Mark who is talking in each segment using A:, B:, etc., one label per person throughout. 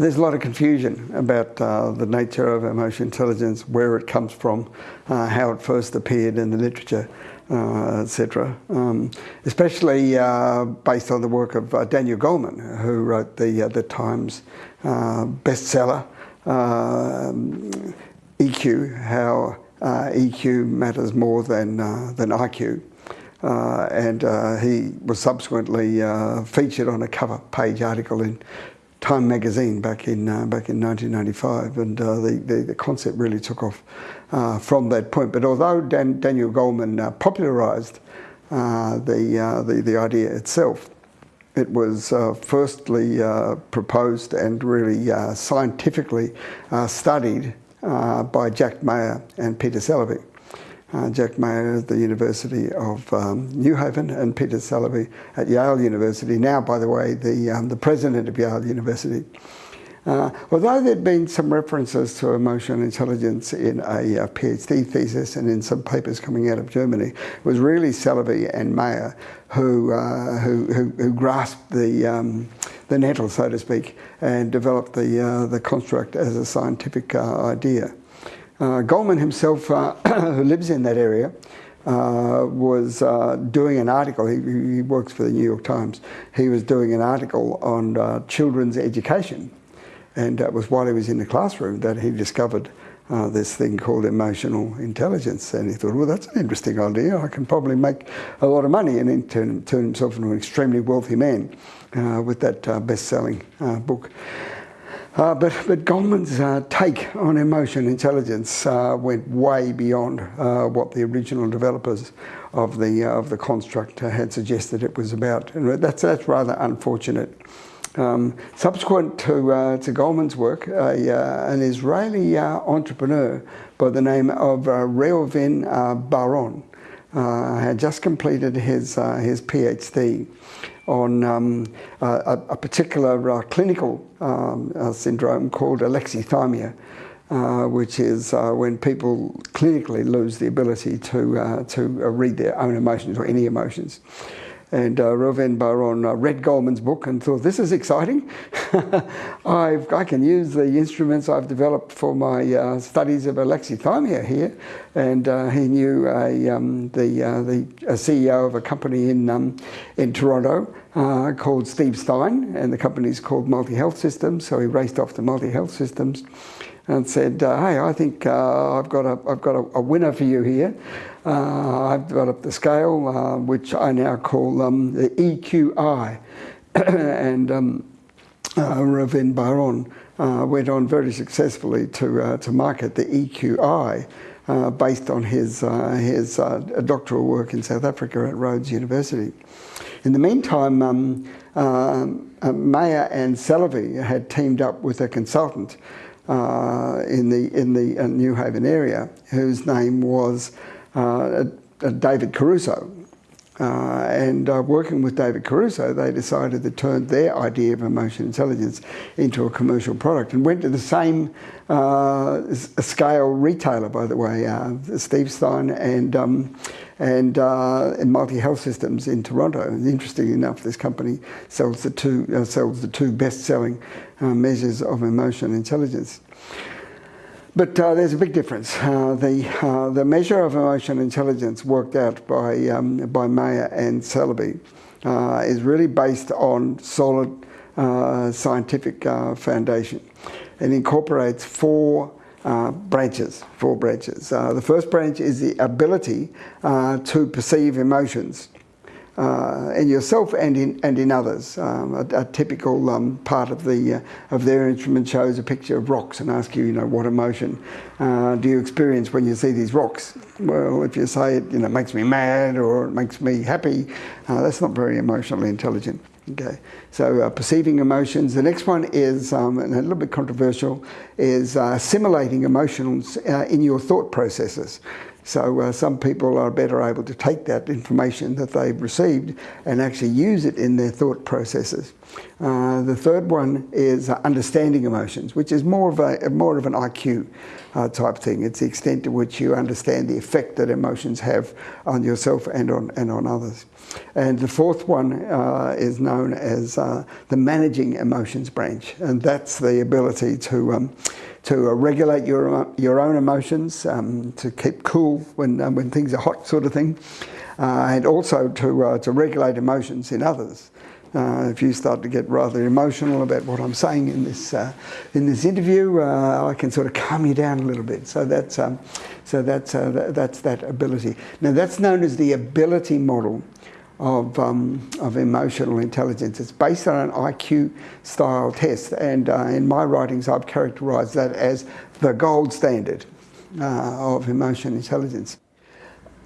A: there's a lot of confusion about uh, the nature of emotional intelligence, where it comes from, uh, how it first appeared in the literature, uh, etc. Um, especially uh, based on the work of uh, Daniel Goleman, who wrote the, uh, the Times bestseller, um, EQ, how EQ matters more than, than IQ. and he was subsequently featured on a cover page article in Time magazine back in uh, back in 1995, and uh, the, the, the concept really took off uh, from that point. But although Dan, Daniel Goleman uh, popularised uh, the, uh, the the idea itself, it was firstly proposed and really scientifically studied by Jack Mayer and Peter Salovey uh, Jack Mayer at the University of um, New Haven and Peter Salovey at Yale University, now, by the way, the, um, the president of Yale University. Uh, although there'd been some references to emotional intelligence in a, PhD thesis and in some papers coming out of Germany, it was really Salovey and Mayer who, uh, who, who, who, grasped the, um, the nettle, so to speak, and developed the, uh, the construct as a scientific uh, idea. Uh, Goleman himself, uh, who lives in that area, uh, was uh, doing an article, he, he, works for the New York Times, he was doing an article on uh, children's education. And it was while he was in the classroom that he discovered uh, this thing called emotional intelligence. And he thought, well, that's an interesting idea. I can probably make a lot of money and then turn, turn himself into an extremely wealthy man with that best-selling book. Uh, but, but Goleman's uh, take on emotion intelligence uh, went way beyond uh, what the original developers of the, uh, of the construct had suggested it was about. And that's, that's rather unfortunate. Um, subsequent to, uh, to Goleman's work, an Israeli entrepreneur by the name of Reuven Bar-On had just completed his, his PhD on um, a, a, particular uh, clinical um, uh, syndrome called alexithymia, uh, which is uh, when people clinically lose the ability to, uh, to read their own emotions or any emotions. And uh, Reuven Bar-On uh, read Goleman's book and thought, this is exciting. i can use the instruments I've developed for my uh, studies of alexithymia here. And uh, he knew a, um, the, uh, the a CEO of a company in, um, in Toronto uh, called Steve Stein, and the company is called Multi Health Systems. So he raced off to Multi Health Systems and said, uh, "Hey, I think uh, I've got a I've got a, a winner for you here. Uh, I've developed the scale, uh, which I now call um, the EQI, and um, uh, Reuven Bar-On uh, went on very successfully to to market the EQI." based on his, his doctoral work in South Africa at Rhodes University. In the meantime, um, Mayer and Salovey had teamed up with a consultant uh, in the in the uh, New Haven area, whose name was uh, David Caruso. Uh, and uh, working with David Caruso, they decided to turn their idea of emotion intelligence into a commercial product and went to the same uh, scale retailer, by the way, Steve Stein and um, and, uh, and Multi Health Systems in Toronto. And interestingly enough, this company sells the two uh, sells the two best-selling uh, measures of emotion intelligence. But uh, there's a big difference. Uh, the, uh, the measure of emotion intelligence worked out by, um, by Mayer and Salovey is really based on solid scientific foundation. It incorporates four uh, branches, four branches. Uh, the first branch is the ability uh, to perceive emotions uh, in yourself and in and in others. Um, a, a, typical um, part of the uh, of their instrument shows a picture of rocks and asks you, you know, what emotion uh, do you experience when you see these rocks? Well, if you say it, you know, makes me mad or it makes me happy, that's not very emotionally intelligent. Okay, so uh, perceiving emotions. The next one is, um, and a little bit controversial, is uh, simulating emotions uh, in your thought processes. So uh, some people are better able to take that information that they've received and actually use it in their thought processes. Uh, the third one is uh, understanding emotions, which is more of a more of an IQ uh, type thing. It's the extent to which you understand the effect that emotions have on yourself and on and on others. And the fourth one uh, is known as uh, the managing emotions branch, and that's the ability to um, to uh, regulate your your own emotions, um, to keep cool when um, when things are hot, sort of thing, uh, and also to uh, to regulate emotions in others. Uh, if you start to get rather emotional about what I'm saying in this uh, in this interview, uh, I can sort of calm you down a little bit. So that's um, so that's uh, that's that ability. Now that's known as the ability model of um, of emotional intelligence. It's based on an IQ style test, and uh, in my writings, I've characterised that as the gold standard of emotional intelligence.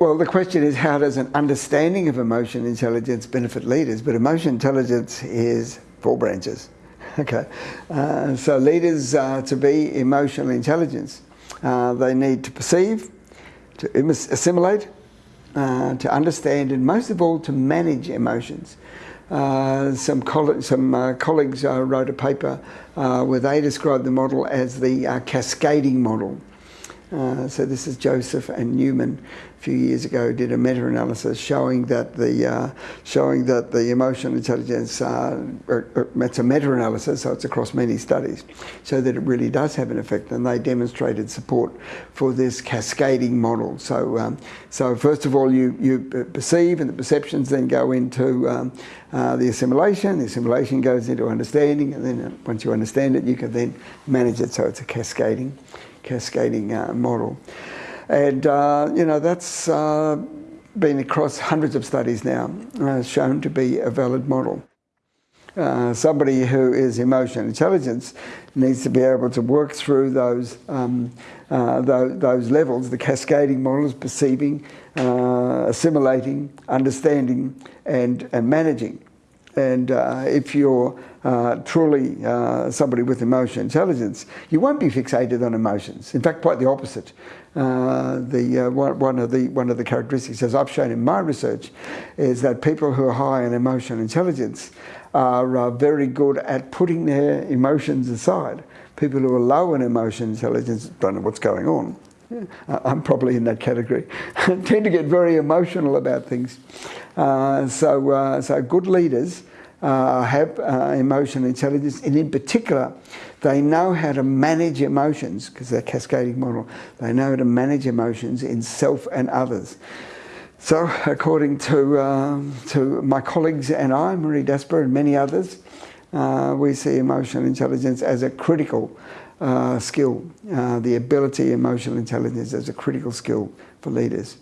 A: Well, the question is how does an understanding of emotion intelligence benefit leaders? But emotion intelligence is four branches. Okay, uh, so leaders uh, to be emotional intelligence, uh, they need to perceive, to assimilate, uh, to understand, and most of all to manage emotions. Uh, some, coll some uh, colleagues wrote a paper where they described the model as the cascading model. Uh, so this is Joseph and Newman a few years ago did a meta-analysis showing that the uh, showing that the emotional intelligence uh, er, er, it's a meta-analysis so it's across many studies so that it really does have an effect and they demonstrated support for this cascading model. So um, so first of all you you perceive and the perceptions then go into um, uh, the assimilation. The assimilation goes into understanding and then once you understand it you can then manage it. So it's a cascading cascading uh, model. And, uh, you know, that's uh, been across hundreds of studies now, uh, shown to be a valid model. Uh, somebody who is emotional intelligence needs to be able to work through those, um, uh, those, those, levels, the cascading models, perceiving, assimilating, understanding, and, and managing. And uh, if you're uh, truly uh, somebody with emotional intelligence, you won't be fixated on emotions. In fact, quite the opposite. Uh, the, uh, one, one, of the, one of the characteristics, as I've shown in my research, is that people who are high in emotional intelligence are uh, very good at putting their emotions aside. People who are low in emotional intelligence don't know what's going on. I'm probably in that category. tend to get very emotional about things. Uh, so, uh, so good leaders uh, have uh, emotional intelligence, and in particular, they know how to manage emotions because they're cascading model. They know how to manage emotions in self and others. So, according to um, to my colleagues and I, Marie Dasborough and many others, uh, we see emotional intelligence as a critical uh, skill, uh, the ability emotional intelligence as a critical skill for leaders.